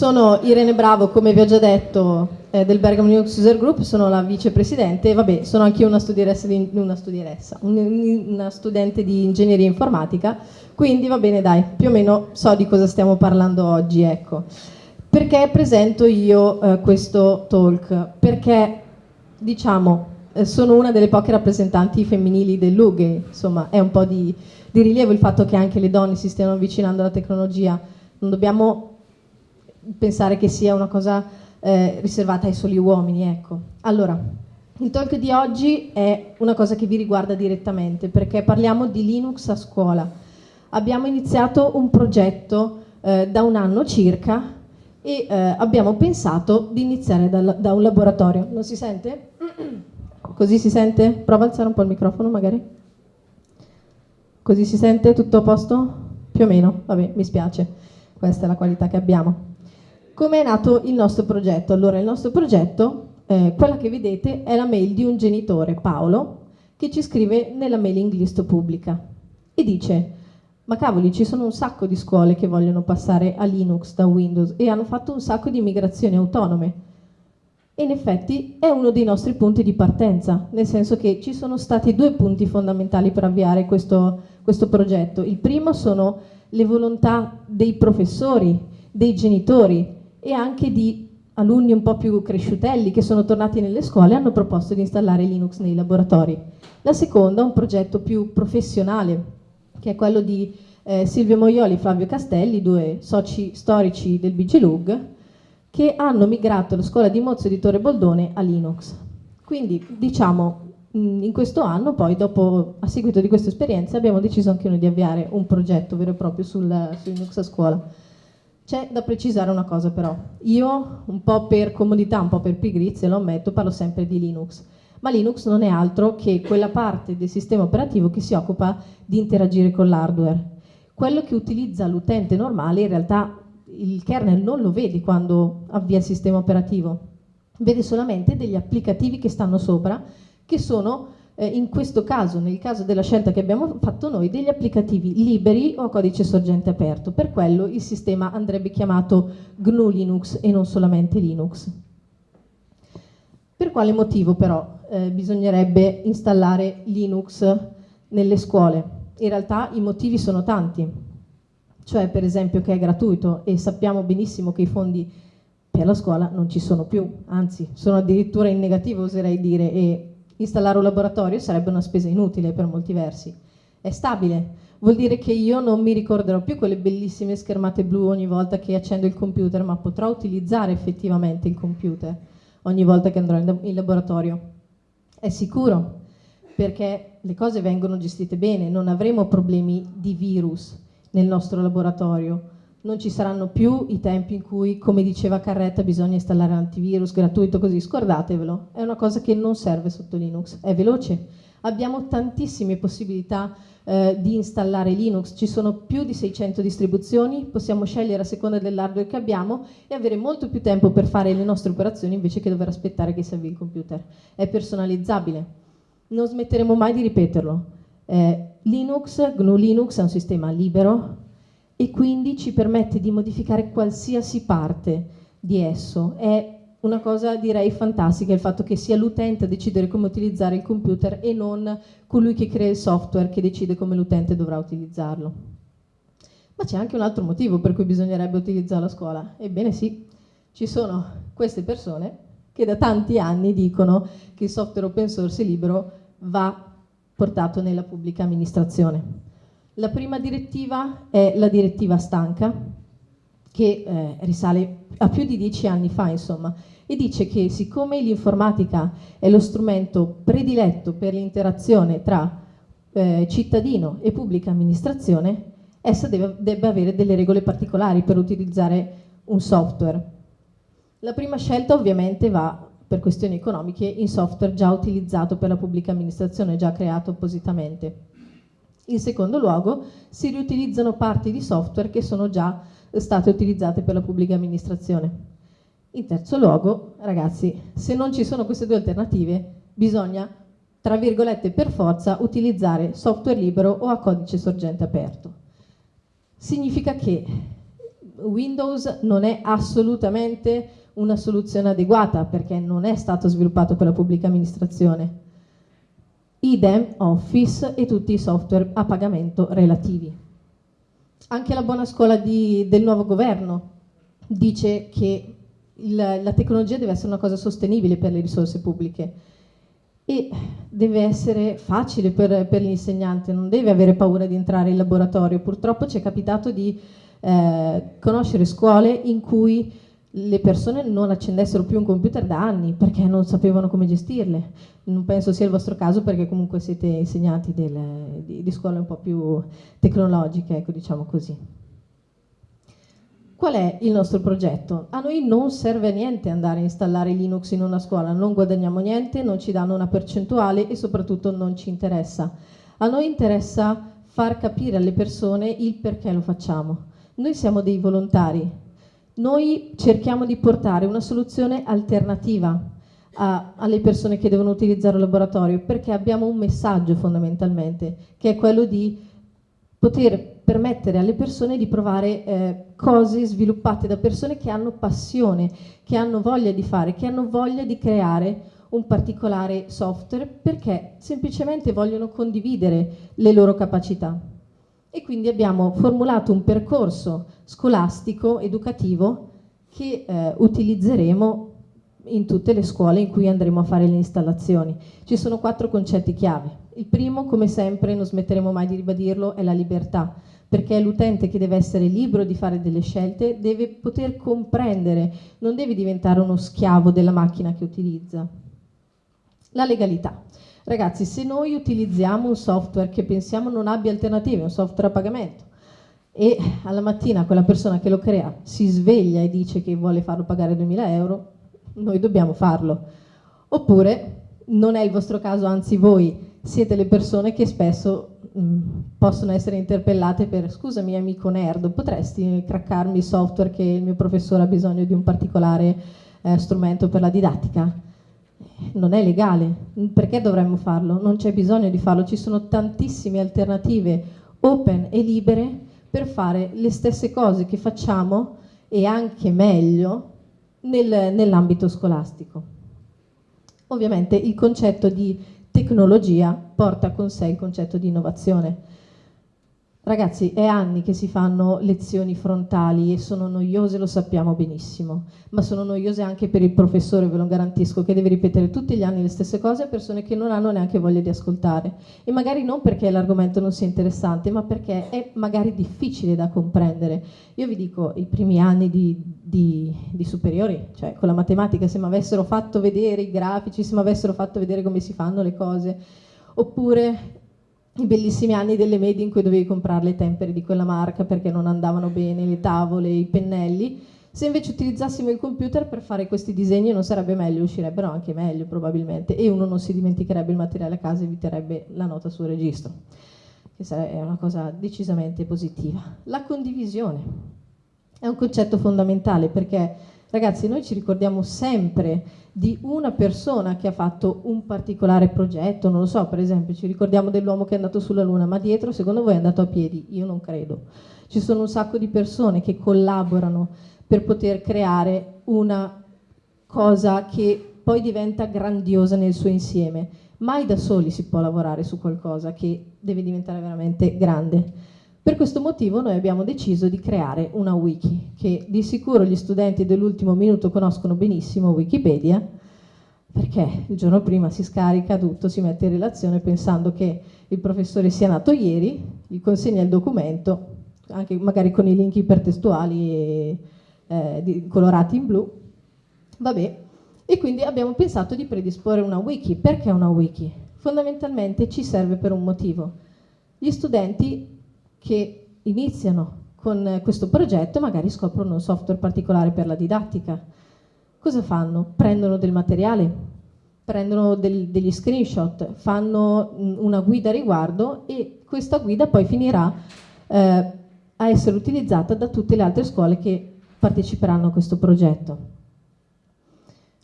sono Irene Bravo, come vi ho già detto, eh, del Bergamo Linux User Group, sono la vicepresidente e vabbè, sono anche una studieressa, di, una, studieressa un, una studente di ingegneria informatica, quindi va bene dai, più o meno so di cosa stiamo parlando oggi, ecco. Perché presento io eh, questo talk? Perché, diciamo, eh, sono una delle poche rappresentanti femminili dell'UG, insomma è un po' di, di rilievo il fatto che anche le donne si stiano avvicinando alla tecnologia, non dobbiamo pensare che sia una cosa eh, riservata ai soli uomini. Ecco. Allora, il talk di oggi è una cosa che vi riguarda direttamente perché parliamo di Linux a scuola. Abbiamo iniziato un progetto eh, da un anno circa e eh, abbiamo pensato di iniziare da, da un laboratorio. Non si sente? Così si sente? Prova a alzare un po' il microfono magari. Così si sente? Tutto a posto? Più o meno? Vabbè, mi spiace. Questa è la qualità che abbiamo. Come è nato il nostro progetto? Allora, il nostro progetto, eh, quella che vedete, è la mail di un genitore, Paolo, che ci scrive nella mailing list pubblica e dice ma cavoli, ci sono un sacco di scuole che vogliono passare a Linux da Windows e hanno fatto un sacco di migrazioni autonome. E in effetti è uno dei nostri punti di partenza, nel senso che ci sono stati due punti fondamentali per avviare questo, questo progetto. Il primo sono le volontà dei professori, dei genitori, e anche di alunni un po' più cresciutelli che sono tornati nelle scuole e hanno proposto di installare Linux nei laboratori. La seconda, un progetto più professionale, che è quello di eh, Silvio Moioli e Flavio Castelli, due soci storici del BGLUG, che hanno migrato la scuola di Mozzo di Torre Boldone a Linux. Quindi, diciamo, in questo anno, poi, dopo, a seguito di questa esperienza, abbiamo deciso anche noi di avviare un progetto vero e proprio sul, su Linux a scuola. C'è da precisare una cosa però, io un po' per comodità, un po' per pigrizia, lo ammetto, parlo sempre di Linux, ma Linux non è altro che quella parte del sistema operativo che si occupa di interagire con l'hardware. Quello che utilizza l'utente normale in realtà il kernel non lo vede quando avvia il sistema operativo, vede solamente degli applicativi che stanno sopra che sono eh, in questo caso, nel caso della scelta che abbiamo fatto noi, degli applicativi liberi o a codice sorgente aperto. Per quello il sistema andrebbe chiamato GNU Linux e non solamente Linux. Per quale motivo però eh, bisognerebbe installare Linux nelle scuole? In realtà i motivi sono tanti, cioè per esempio che è gratuito e sappiamo benissimo che i fondi per la scuola non ci sono più, anzi sono addirittura in negativo oserei dire e installare un laboratorio sarebbe una spesa inutile per molti versi. È stabile, vuol dire che io non mi ricorderò più quelle bellissime schermate blu ogni volta che accendo il computer, ma potrò utilizzare effettivamente il computer ogni volta che andrò in laboratorio. È sicuro, perché le cose vengono gestite bene, non avremo problemi di virus nel nostro laboratorio, non ci saranno più i tempi in cui, come diceva Carretta, bisogna installare l'antivirus gratuito così, scordatevelo, è una cosa che non serve sotto Linux, è veloce. Abbiamo tantissime possibilità eh, di installare Linux, ci sono più di 600 distribuzioni, possiamo scegliere a seconda dell'hardware che abbiamo e avere molto più tempo per fare le nostre operazioni invece che dover aspettare che si avvii il computer. È personalizzabile, non smetteremo mai di ripeterlo. Eh, Linux, GNU Linux è un sistema libero, e quindi ci permette di modificare qualsiasi parte di esso. È una cosa direi fantastica il fatto che sia l'utente a decidere come utilizzare il computer e non colui che crea il software che decide come l'utente dovrà utilizzarlo. Ma c'è anche un altro motivo per cui bisognerebbe utilizzare la scuola. Ebbene sì, ci sono queste persone che da tanti anni dicono che il software open source libero va portato nella pubblica amministrazione. La prima direttiva è la direttiva stanca, che eh, risale a più di dieci anni fa, insomma, e dice che siccome l'informatica è lo strumento prediletto per l'interazione tra eh, cittadino e pubblica amministrazione, essa deve, debba avere delle regole particolari per utilizzare un software. La prima scelta ovviamente va per questioni economiche in software già utilizzato per la pubblica amministrazione, già creato appositamente. In secondo luogo, si riutilizzano parti di software che sono già state utilizzate per la pubblica amministrazione. In terzo luogo, ragazzi, se non ci sono queste due alternative, bisogna, tra virgolette, per forza utilizzare software libero o a codice sorgente aperto. Significa che Windows non è assolutamente una soluzione adeguata perché non è stato sviluppato per la pubblica amministrazione. Idem Office e tutti i software a pagamento relativi. Anche la buona scuola di, del nuovo governo dice che il, la tecnologia deve essere una cosa sostenibile per le risorse pubbliche e deve essere facile per, per l'insegnante, non deve avere paura di entrare in laboratorio. Purtroppo ci è capitato di eh, conoscere scuole in cui le persone non accendessero più un computer da anni perché non sapevano come gestirle. Non penso sia il vostro caso perché comunque siete insegnanti del, di, di scuole un po' più tecnologiche, ecco diciamo così. Qual è il nostro progetto? A noi non serve a niente andare a installare Linux in una scuola, non guadagniamo niente, non ci danno una percentuale e soprattutto non ci interessa. A noi interessa far capire alle persone il perché lo facciamo. Noi siamo dei volontari, noi cerchiamo di portare una soluzione alternativa a, alle persone che devono utilizzare il laboratorio perché abbiamo un messaggio fondamentalmente che è quello di poter permettere alle persone di provare eh, cose sviluppate da persone che hanno passione, che hanno voglia di fare, che hanno voglia di creare un particolare software perché semplicemente vogliono condividere le loro capacità. E quindi abbiamo formulato un percorso scolastico, educativo, che eh, utilizzeremo in tutte le scuole in cui andremo a fare le installazioni. Ci sono quattro concetti chiave. Il primo, come sempre, non smetteremo mai di ribadirlo, è la libertà perché è l'utente che deve essere libero di fare delle scelte, deve poter comprendere, non deve diventare uno schiavo della macchina che utilizza. La legalità. Ragazzi, se noi utilizziamo un software che pensiamo non abbia alternative, un software a pagamento, e alla mattina quella persona che lo crea si sveglia e dice che vuole farlo pagare 2000 euro, noi dobbiamo farlo. Oppure non è il vostro caso, anzi voi siete le persone che spesso mh, mm, possono essere interpellate per scusami amico nerd, potresti craccarmi il software che il mio professore ha bisogno di un particolare eh, strumento per la didattica? Non è legale, perché dovremmo farlo? Non c'è bisogno di farlo, ci sono tantissime alternative open e libere per fare le stesse cose che facciamo e anche meglio nel, nell'ambito scolastico. Ovviamente il concetto di tecnologia porta con sé il concetto di innovazione. Ragazzi, è anni che si fanno lezioni frontali e sono noiose, lo sappiamo benissimo, ma sono noiose anche per il professore, ve lo garantisco, che deve ripetere tutti gli anni le stesse cose a persone che non hanno neanche voglia di ascoltare. E magari non perché l'argomento non sia interessante, ma perché è magari difficile da comprendere. Io vi dico, i primi anni di, di, di superiori, cioè con la matematica, se mi avessero fatto vedere i grafici, se mi avessero fatto vedere come si fanno le cose, oppure i bellissimi anni delle medie in cui dovevi comprare le tempere di quella marca perché non andavano bene le tavole, i pennelli. Se invece utilizzassimo il computer per fare questi disegni non sarebbe meglio, uscirebbero anche meglio probabilmente e uno non si dimenticherebbe il materiale a casa e eviterebbe la nota sul registro, che è una cosa decisamente positiva. La condivisione è un concetto fondamentale perché ragazzi noi ci ricordiamo sempre di una persona che ha fatto un particolare progetto, non lo so, per esempio ci ricordiamo dell'uomo che è andato sulla Luna, ma dietro secondo voi è andato a piedi? Io non credo. Ci sono un sacco di persone che collaborano per poter creare una cosa che poi diventa grandiosa nel suo insieme. Mai da soli si può lavorare su qualcosa che deve diventare veramente grande. Per questo motivo noi abbiamo deciso di creare una wiki, che di sicuro gli studenti dell'ultimo minuto conoscono benissimo Wikipedia, perché il giorno prima si scarica tutto, si mette in relazione pensando che il professore sia nato ieri, gli consegna il documento, anche magari con i link ipertestuali e, eh, di, colorati in blu, vabbè, e quindi abbiamo pensato di predisporre una wiki. Perché una wiki? Fondamentalmente ci serve per un motivo. Gli studenti che iniziano con questo progetto magari scoprono un software particolare per la didattica. Cosa fanno? Prendono del materiale, prendono del, degli screenshot, fanno una guida a riguardo e questa guida poi finirà eh, a essere utilizzata da tutte le altre scuole che parteciperanno a questo progetto.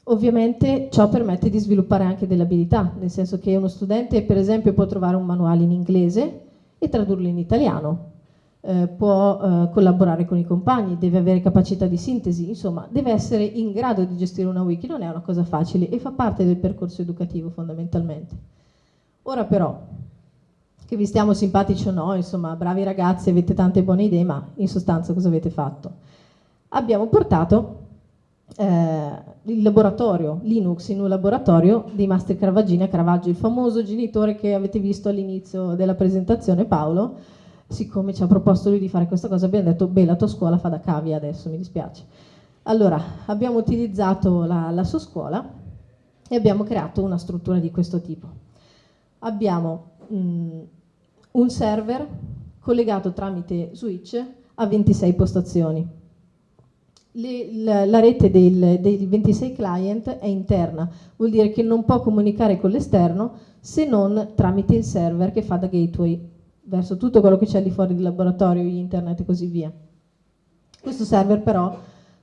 Ovviamente ciò permette di sviluppare anche delle abilità, nel senso che uno studente per esempio può trovare un manuale in inglese e tradurlo in italiano. eh, può eh, collaborare con i compagni, deve avere capacità di sintesi, insomma deve essere in grado di gestire una wiki, non è una cosa facile e fa parte del percorso educativo fondamentalmente. Ora però, che vi stiamo simpatici o no, insomma bravi ragazzi, avete tante buone idee, ma in sostanza cosa avete fatto? Abbiamo portato eh, il laboratorio Linux in un laboratorio di Master Caravaggina Caravaggio, il famoso genitore che avete visto all'inizio della presentazione Paolo, siccome ci ha proposto lui di fare questa cosa, abbiamo detto, beh, la tua scuola fa da cavia adesso, mi dispiace. Allora, abbiamo utilizzato la, la sua scuola e abbiamo creato una struttura di questo tipo. Abbiamo mh, un server collegato tramite switch a 26 postazioni. Le, la, la, rete del, dei 26 client è interna, vuol dire che non può comunicare con l'esterno se non tramite il server che fa da gateway verso tutto quello che c'è di fuori del laboratorio, internet e così via. Questo server però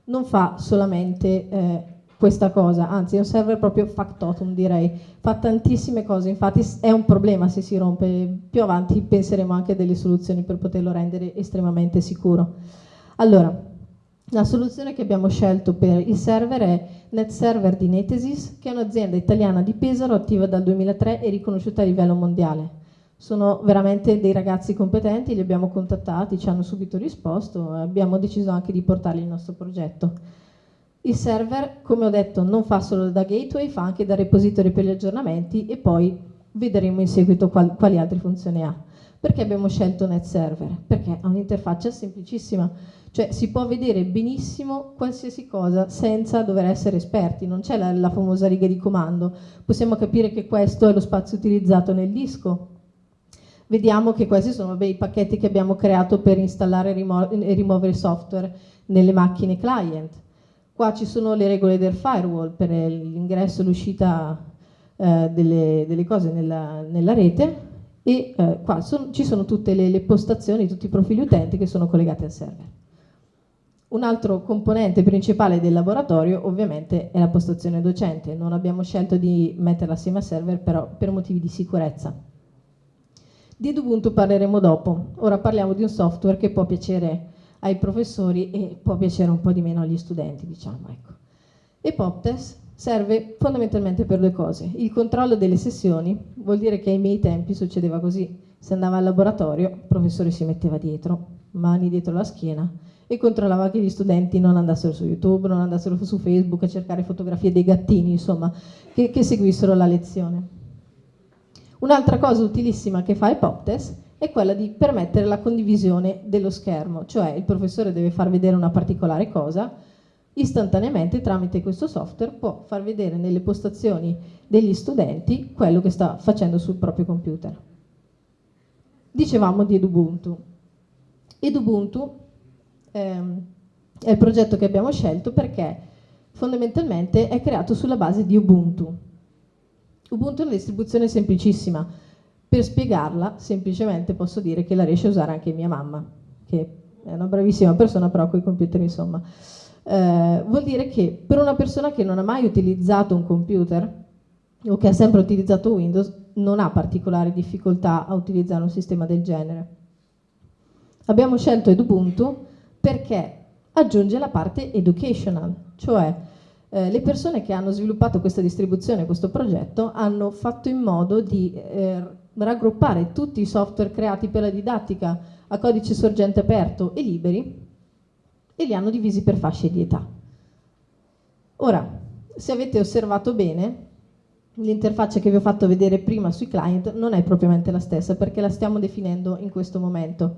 non fa solamente eh, questa cosa, anzi è un server proprio factotum direi, fa tantissime cose, infatti è un problema se si rompe, più avanti penseremo anche a delle soluzioni per poterlo rendere estremamente sicuro. Allora, la soluzione che abbiamo scelto per il server è NetServer di Netesis, che è un'azienda italiana di Pesaro attiva dal 2003 e riconosciuta a livello mondiale sono veramente dei ragazzi competenti, li abbiamo contattati, ci hanno subito risposto e abbiamo deciso anche di portarli nel nostro progetto. Il server, come ho detto, non fa solo da gateway, fa anche da repository per gli aggiornamenti e poi vedremo in seguito qual quali altre funzioni ha. Perché abbiamo scelto NetServer? Perché ha un'interfaccia semplicissima, cioè si può vedere benissimo qualsiasi cosa senza dover essere esperti, non c'è la, la famosa riga di comando, possiamo capire che questo è lo spazio utilizzato nel disco, vediamo che questi sono i pacchetti che abbiamo creato per installare e, rimuovere software nelle macchine client. Qua ci sono le regole del firewall per l'ingresso e l'uscita eh, delle, delle, cose nella, nella rete e eh, qua son, ci sono tutte le, le postazioni, tutti i profili utenti che sono collegati al server. Un altro componente principale del laboratorio ovviamente è la postazione docente, non abbiamo scelto di metterla assieme al server però per motivi di sicurezza. Di Ubuntu parleremo dopo. Ora parliamo di un software che può piacere ai professori e può piacere un po' di meno agli studenti, diciamo. Ecco. E PopTest serve fondamentalmente per due cose. Il controllo delle sessioni, vuol dire che ai miei tempi succedeva così. Se andava al laboratorio, il professore si metteva dietro, mani dietro la schiena, e controllava che gli studenti non andassero su YouTube, non andassero su Facebook a cercare fotografie dei gattini, insomma, che, che seguissero la lezione. Un'altra cosa utilissima che fa Epoptest è quella di permettere la condivisione dello schermo, cioè il professore deve far vedere una particolare cosa, istantaneamente tramite questo software può far vedere nelle postazioni degli studenti quello che sta facendo sul proprio computer. Dicevamo di Edubuntu. Edubuntu ehm, è il progetto che abbiamo scelto perché fondamentalmente è creato sulla base di Ubuntu. Ubuntu è una distribuzione semplicissima. Per spiegarla, semplicemente posso dire che la riesce a usare anche mia mamma, che è una bravissima persona, però con i computer, insomma. Eh, vuol dire che per una persona che non ha mai utilizzato un computer o che ha sempre utilizzato Windows, non ha particolari difficoltà a utilizzare un sistema del genere. Abbiamo scelto Edubuntu perché aggiunge la parte educational, cioè eh, le persone che hanno sviluppato questa distribuzione, questo progetto, hanno fatto in modo di eh, raggruppare tutti i software creati per la didattica a codice sorgente aperto e liberi e li hanno divisi per fasce di età. Ora, se avete osservato bene, l'interfaccia che vi ho fatto vedere prima sui client non è propriamente la stessa perché la stiamo definendo in questo momento.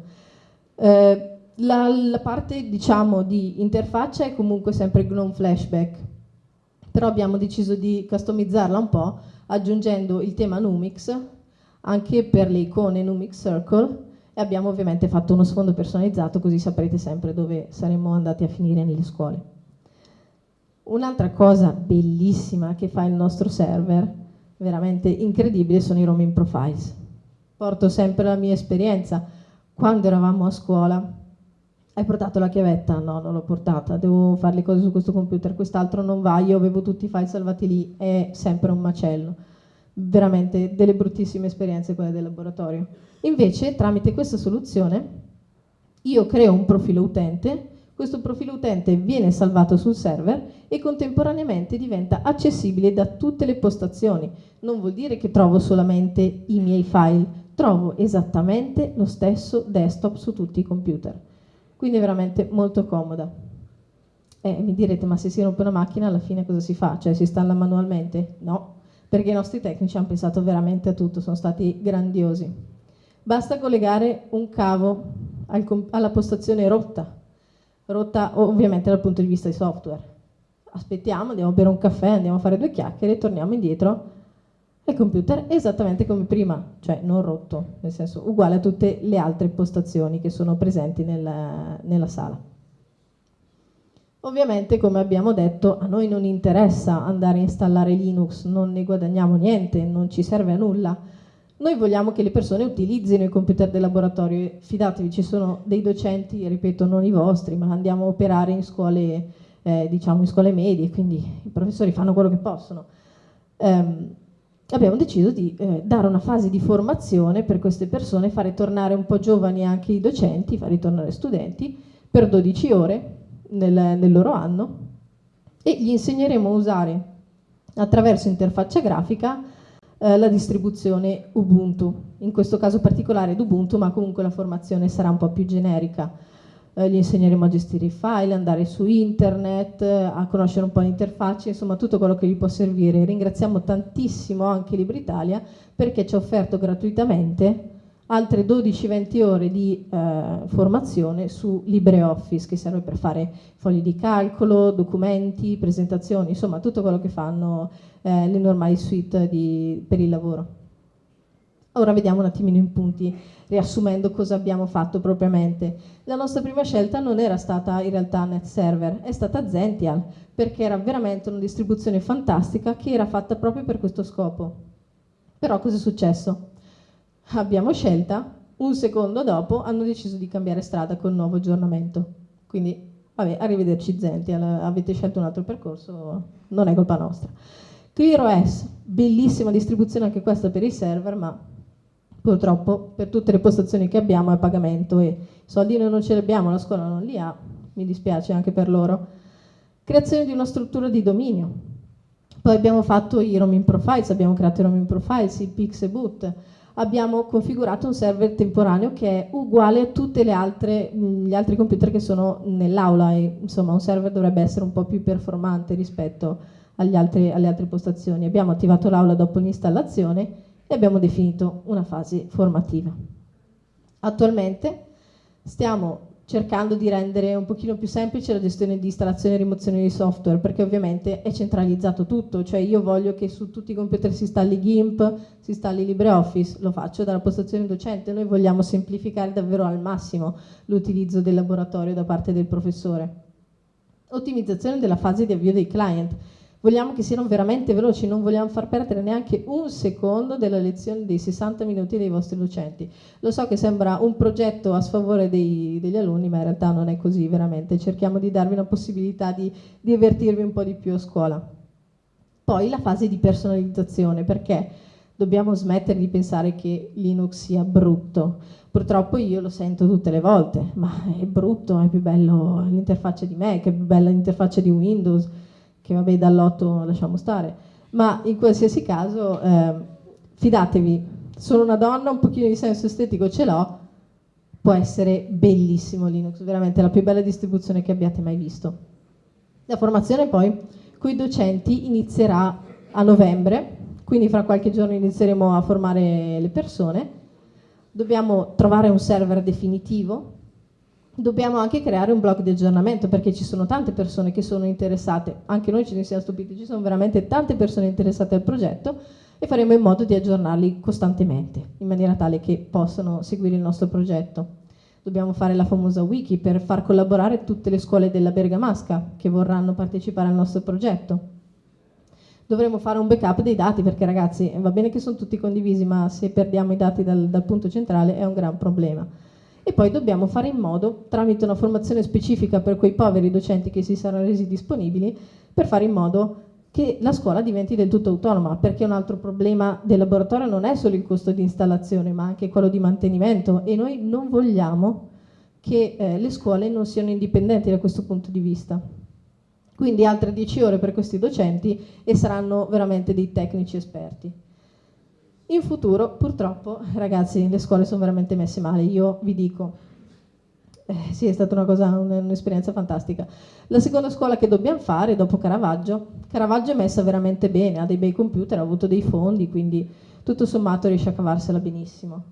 Eh, la, la, parte diciamo di interfaccia è comunque sempre GNOME Flashback però abbiamo deciso di customizzarla un po' aggiungendo il tema Numix anche per le icone Numix Circle e abbiamo ovviamente fatto uno sfondo personalizzato così saprete sempre dove saremmo andati a finire nelle scuole. Un'altra cosa bellissima che fa il nostro server, veramente incredibile, sono i roaming profiles. Porto sempre la mia esperienza. Quando eravamo a scuola hai portato la chiavetta? No, non l'ho portata, devo fare le cose su questo computer, quest'altro non va, io avevo tutti i file salvati lì, è sempre un macello. Veramente delle bruttissime esperienze quelle del laboratorio. Invece, tramite questa soluzione, io creo un profilo utente, questo profilo utente viene salvato sul server e contemporaneamente diventa accessibile da tutte le postazioni. Non vuol dire che trovo solamente i miei file, trovo esattamente lo stesso desktop su tutti i computer. Quindi è veramente molto comoda. Eh, mi direte, ma se si rompe una macchina alla fine cosa si fa? Cioè si installa manualmente? No, perché i nostri tecnici hanno pensato veramente a tutto, sono stati grandiosi. Basta collegare un cavo al, alla postazione rotta, rotta ovviamente dal punto di vista di software. Aspettiamo, andiamo a bere un caffè, andiamo a fare due chiacchiere, torniamo indietro il computer esattamente come prima, cioè non rotto, nel senso uguale a tutte le altre postazioni che sono presenti nella, nella sala. Ovviamente, come abbiamo detto, a noi non interessa andare a installare Linux, non ne guadagniamo niente, non ci serve a nulla, noi vogliamo che le persone utilizzino i computer del laboratorio, fidatevi, ci sono dei docenti, ripeto, non i vostri, ma andiamo a operare in scuole, eh, diciamo in scuole medie, quindi i professori fanno quello che possono. Um, abbiamo deciso di eh, dare una fase di formazione per queste persone, fare tornare un po' giovani anche i docenti, fare tornare studenti per 12 ore nel, nel loro anno e gli insegneremo a usare attraverso interfaccia grafica eh, la distribuzione Ubuntu, in questo caso particolare d'Ubuntu, ma comunque la formazione sarà un po' più generica. Eh, gli insegneremo a gestire i file, andare su internet, eh, a conoscere un po' l'interfaccia, insomma tutto quello che gli può servire. Ringraziamo tantissimo anche LibreItalia perché ci ha offerto gratuitamente altre 12-20 ore di eh, formazione su LibreOffice che serve per fare fogli di calcolo, documenti, presentazioni, insomma tutto quello che fanno eh, le normali suite di, per il lavoro. Ora vediamo un attimino in punti, riassumendo cosa abbiamo fatto propriamente. La nostra prima scelta non era stata in realtà NetServer, è stata Zential, perché era veramente una distribuzione fantastica che era fatta proprio per questo scopo. Però cosa è successo? abbiamo scelta, un secondo dopo hanno deciso di cambiare strada con il nuovo aggiornamento. Quindi, vabbè, arrivederci Zenti, avete scelto un altro percorso, non è colpa nostra. ClearOS, bellissima distribuzione anche questa per i server, ma purtroppo per tutte le postazioni che abbiamo è a pagamento e soldi noi non ce li abbiamo, la scuola non li ha, mi dispiace anche per loro. Creazione di una struttura di dominio. Poi abbiamo fatto i roaming profiles, abbiamo creato i roaming profiles, i Pixeboot, abbiamo configurato un server temporaneo che è uguale a tutti gli altri computer che sono nell'aula e insomma un server dovrebbe essere un po' più performante rispetto altri, alle altre postazioni. Abbiamo attivato l'aula dopo l'installazione e abbiamo definito una fase formativa. Attualmente stiamo cercando di rendere un pochino più semplice la gestione di installazione e rimozione di software, perché ovviamente è centralizzato tutto, cioè io voglio che su tutti i computer si installi GIMP, si installi LibreOffice, lo faccio dalla postazione docente, noi vogliamo semplificare davvero al massimo l'utilizzo del laboratorio da parte del professore. Ottimizzazione della fase di avvio dei client, vogliamo che siano veramente veloci, non vogliamo far perdere neanche un secondo della lezione dei 60 minuti dei vostri docenti. Lo so che sembra un progetto a sfavore dei, degli alunni, ma in realtà non è così veramente, cerchiamo di darvi una possibilità di divertirvi un po' di più a scuola. Poi la fase di personalizzazione, perché dobbiamo smettere di pensare che Linux sia brutto. Purtroppo io lo sento tutte le volte, ma è brutto, è più bello l'interfaccia di Mac, è più bella l'interfaccia di Windows, che vabbè dall'otto lasciamo stare, ma in qualsiasi caso eh, fidatevi, sono una donna, un pochino di senso estetico ce l'ho, può essere bellissimo Linux, veramente la più bella distribuzione che abbiate mai visto. La formazione poi con i docenti inizierà a novembre, quindi fra qualche giorno inizieremo a formare le persone, dobbiamo trovare un server definitivo dobbiamo anche creare un blog di aggiornamento perché ci sono tante persone che sono interessate, anche noi ce ne siamo stupiti, ci sono veramente tante persone interessate al progetto e faremo in modo di aggiornarli costantemente in maniera tale che possano seguire il nostro progetto. Dobbiamo fare la famosa wiki per far collaborare tutte le scuole della Bergamasca che vorranno partecipare al nostro progetto. Dovremo fare un backup dei dati perché ragazzi va bene che sono tutti condivisi ma se perdiamo i dati dal, dal punto centrale è un gran problema e poi dobbiamo fare in modo, tramite una formazione specifica per quei poveri docenti che si saranno resi disponibili, per fare in modo che la scuola diventi del tutto autonoma, perché un altro problema del laboratorio non è solo il costo di installazione, ma anche quello di mantenimento e noi non vogliamo che eh, le scuole non siano indipendenti da questo punto di vista. Quindi altre 10 ore per questi docenti e saranno veramente dei tecnici esperti. In futuro, purtroppo, ragazzi, le scuole sono veramente messe male. Io vi dico, eh, sì, è stata una cosa, un'esperienza fantastica. La seconda scuola che dobbiamo fare dopo Caravaggio, Caravaggio è messa veramente bene, ha dei bei computer, ha avuto dei fondi, quindi tutto sommato riesce a cavarsela benissimo.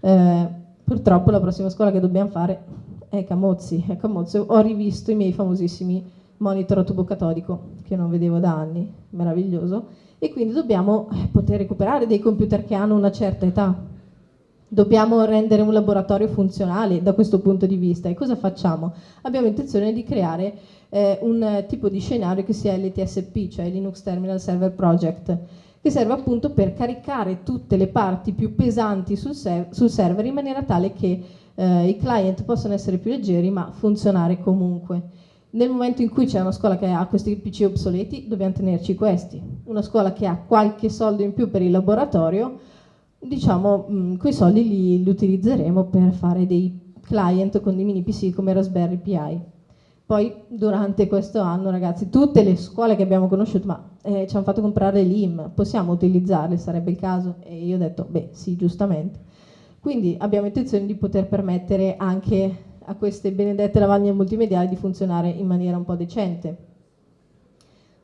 Eh, Purtroppo la prossima scuola che dobbiamo fare è Camozzi. A Camozzi ho rivisto i miei famosissimi monitor a tubo catodico, che non vedevo da anni, meraviglioso, e quindi dobbiamo eh, poter recuperare dei computer che hanno una certa età. Dobbiamo rendere un laboratorio funzionale da questo punto di vista. E cosa facciamo? Abbiamo intenzione di creare eh, un tipo di scenario che sia l'ETSP, cioè Linux Terminal Server Project, che serve appunto per caricare tutte le parti più pesanti sul, sul server in maniera tale che eh, i client possano essere più leggeri ma funzionare comunque. Nel momento in cui c'è una scuola che ha questi PC obsoleti, dobbiamo tenerci questi. Una scuola che ha qualche soldo in più per il laboratorio, diciamo, mh, mm, quei soldi li, li utilizzeremo per fare dei client con dei mini PC come Raspberry Pi. Poi durante questo anno, ragazzi, tutte le scuole che abbiamo conosciuto, ma eh, ci hanno fatto comprare l'IM, possiamo utilizzarle, sarebbe il caso? E io ho detto, beh, sì, giustamente. Quindi abbiamo intenzione di poter permettere anche a queste benedette lavagne multimediali di funzionare in maniera un po' decente.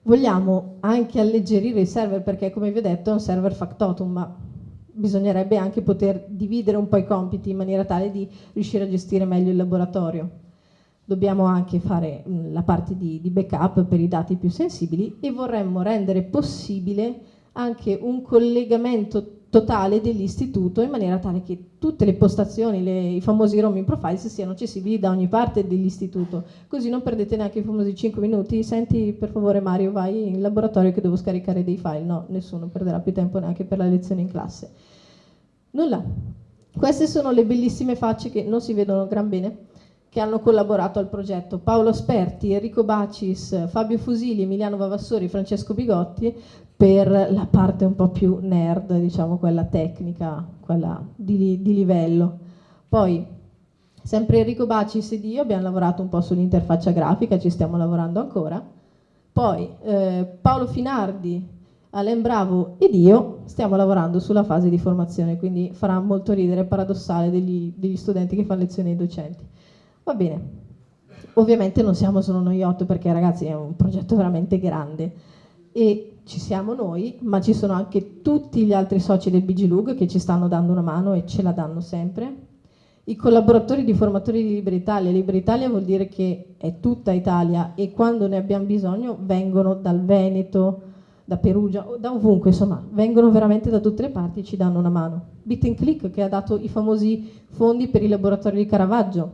Vogliamo anche alleggerire il server perché, come vi ho detto, è un server factotum, ma bisognerebbe anche poter dividere un po' i compiti in maniera tale di riuscire a gestire meglio il laboratorio dobbiamo anche fare mh, la parte di, di backup per i dati più sensibili e vorremmo rendere possibile anche un collegamento totale dell'istituto in maniera tale che tutte le postazioni, le, i famosi roaming profiles siano accessibili da ogni parte dell'istituto, così non perdete neanche i famosi 5 minuti, senti per favore Mario vai in laboratorio che devo scaricare dei file, no, nessuno perderà più tempo neanche per la lezione in classe. Nulla, queste sono le bellissime facce che non si vedono gran bene, che hanno collaborato al progetto, Paolo Sperti, Enrico Bacis, Fabio Fusili, Emiliano Vavassori, Francesco Bigotti, per la parte un po' più nerd, diciamo quella tecnica, quella di, di livello. Poi, sempre Enrico Bacis ed io abbiamo lavorato un po' sull'interfaccia grafica, ci stiamo lavorando ancora. Poi eh, Paolo Finardi, Alain Bravo ed io stiamo lavorando sulla fase di formazione, quindi farà molto ridere, paradossale degli, degli studenti che fanno lezioni ai docenti. Va bene, ovviamente non siamo solo noi otto perché ragazzi è un progetto veramente grande e ci siamo noi, ma ci sono anche tutti gli altri soci del BGLUG che ci stanno dando una mano e ce la danno sempre. I collaboratori di formatori di Libera Italia, Libera Italia vuol dire che è tutta Italia e quando ne abbiamo bisogno vengono dal Veneto, da Perugia, da ovunque, insomma, vengono veramente da tutte le parti e ci danno una mano. Bit and Click che ha dato i famosi fondi per i laboratori di Caravaggio,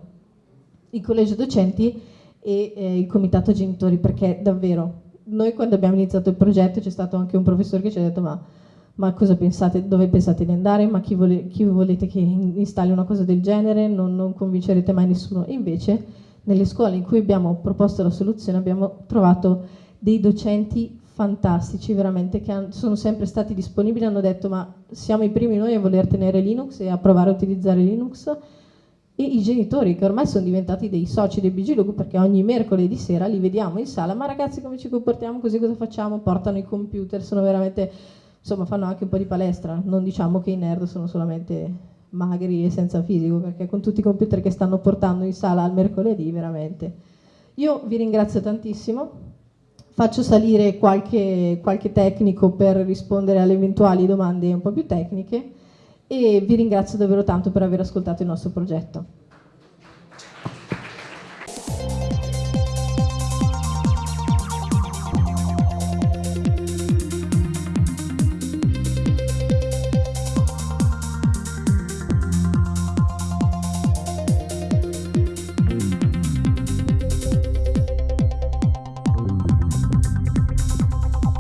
il collegio docenti e eh, il comitato genitori, perché davvero noi quando abbiamo iniziato il progetto c'è stato anche un professore che ci ha detto ma, ma cosa pensate, dove pensate di andare, ma chi, vole, chi, volete che installi una cosa del genere, non, non convincerete mai nessuno. E invece nelle scuole in cui abbiamo proposto la soluzione abbiamo trovato dei docenti fantastici veramente che sono sempre stati disponibili, hanno detto ma siamo i primi noi a voler tenere Linux e a provare a utilizzare Linux e i genitori che ormai sono diventati dei soci del BG perché ogni mercoledì sera li vediamo in sala, ma ragazzi come ci comportiamo così cosa facciamo? Portano i computer, sono veramente, insomma fanno anche un po' di palestra, non diciamo che i nerd sono solamente magri e senza fisico, perché con tutti i computer che stanno portando in sala al mercoledì veramente. Io vi ringrazio tantissimo, faccio salire qualche, qualche tecnico per rispondere alle eventuali domande un po' più tecniche e vi ringrazio davvero tanto per aver ascoltato il nostro progetto.